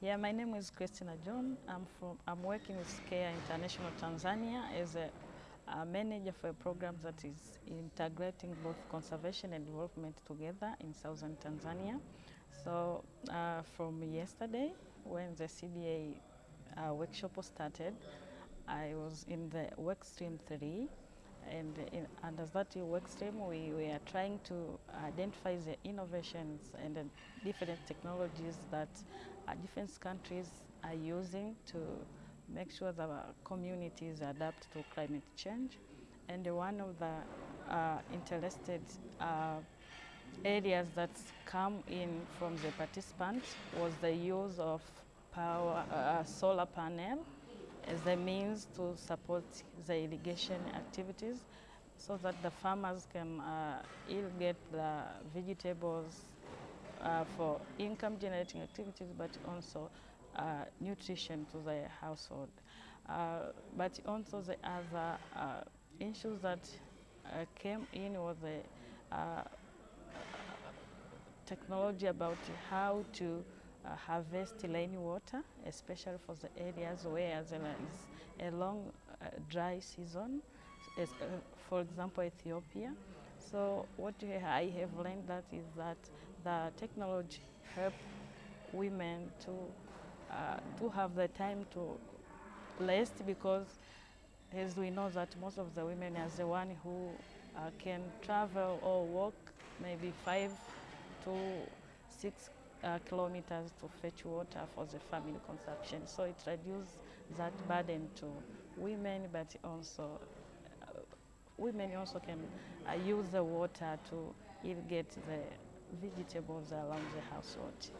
Yeah, my name is Christina John. I'm from. I'm working with Care International Tanzania as a, a manager for a program that is integrating both conservation and development together in southern Tanzania. So uh, from yesterday, when the CBA uh, workshop was started, I was in the work stream three, and in, under that work stream, we, we are trying to identify the innovations and the different technologies that uh, different countries are using to make sure that our communities adapt to climate change. And one of the uh, interested uh, areas that come in from the participants was the use of power, uh, solar panel as a means to support the irrigation activities so that the farmers can uh, irrigate the vegetables uh, for income generating activities but also uh, nutrition to the household. Uh, but also the other uh, issues that uh, came in was the technology about how to uh, harvest rainwater, especially for the areas where there is a long uh, dry season, as, uh, for example, Ethiopia. So what I have learned that is that the technology help women to uh, to have the time to rest because as we know that most of the women are the one who uh, can travel or walk maybe five to six uh, kilometers to fetch water for the family consumption. So it reduces that burden to women, but also uh, women also can uh, use the water to irrigate the vegetables around the household.